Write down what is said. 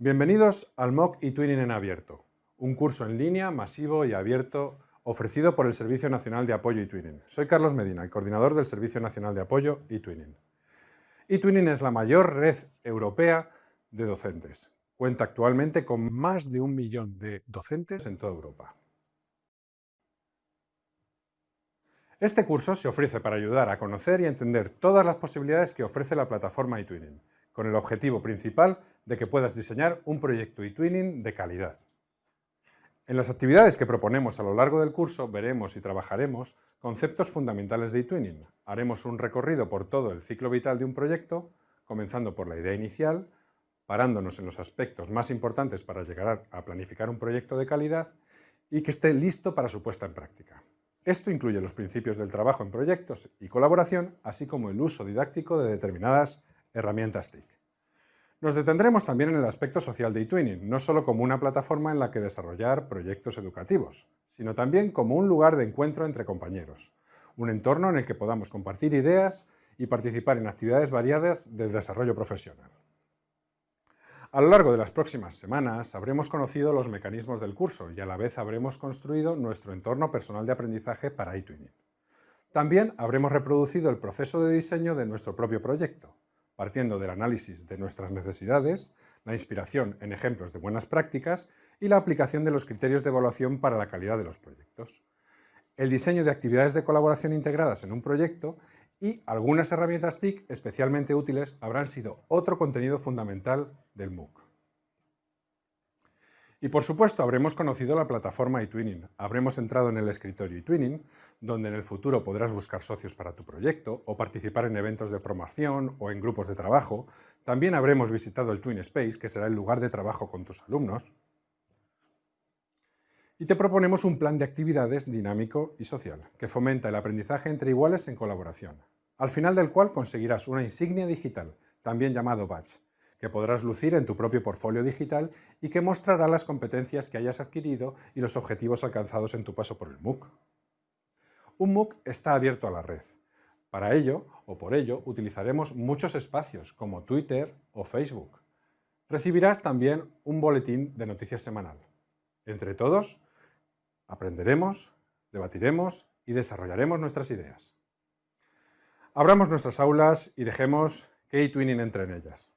Bienvenidos al MOOC eTwinning en abierto, un curso en línea masivo y abierto ofrecido por el Servicio Nacional de Apoyo eTwinning. Soy Carlos Medina, el coordinador del Servicio Nacional de Apoyo eTwinning. eTwinning es la mayor red europea de docentes. Cuenta actualmente con más de un millón de docentes en toda Europa. Este curso se ofrece para ayudar a conocer y entender todas las posibilidades que ofrece la plataforma eTwinning con el objetivo principal de que puedas diseñar un proyecto eTwinning de calidad. En las actividades que proponemos a lo largo del curso veremos y trabajaremos conceptos fundamentales de eTwinning. Haremos un recorrido por todo el ciclo vital de un proyecto, comenzando por la idea inicial, parándonos en los aspectos más importantes para llegar a planificar un proyecto de calidad y que esté listo para su puesta en práctica. Esto incluye los principios del trabajo en proyectos y colaboración, así como el uso didáctico de determinadas herramientas TIC. Nos detendremos también en el aspecto social de eTwinning, no solo como una plataforma en la que desarrollar proyectos educativos, sino también como un lugar de encuentro entre compañeros, un entorno en el que podamos compartir ideas y participar en actividades variadas de desarrollo profesional. A lo largo de las próximas semanas habremos conocido los mecanismos del curso y a la vez habremos construido nuestro entorno personal de aprendizaje para eTwinning. También habremos reproducido el proceso de diseño de nuestro propio proyecto, partiendo del análisis de nuestras necesidades, la inspiración en ejemplos de buenas prácticas y la aplicación de los criterios de evaluación para la calidad de los proyectos. El diseño de actividades de colaboración integradas en un proyecto y algunas herramientas TIC especialmente útiles habrán sido otro contenido fundamental del MOOC. Y por supuesto habremos conocido la plataforma eTwinning, habremos entrado en el escritorio eTwinning, donde en el futuro podrás buscar socios para tu proyecto o participar en eventos de formación o en grupos de trabajo. También habremos visitado el Twin Space, que será el lugar de trabajo con tus alumnos. Y te proponemos un plan de actividades dinámico y social, que fomenta el aprendizaje entre iguales en colaboración, al final del cual conseguirás una insignia digital, también llamado badge, que podrás lucir en tu propio portfolio digital y que mostrará las competencias que hayas adquirido y los objetivos alcanzados en tu paso por el MOOC. Un MOOC está abierto a la red. Para ello, o por ello, utilizaremos muchos espacios como Twitter o Facebook. Recibirás también un boletín de noticias semanal. Entre todos, aprenderemos, debatiremos y desarrollaremos nuestras ideas. Abramos nuestras aulas y dejemos que eTwinning entre en ellas.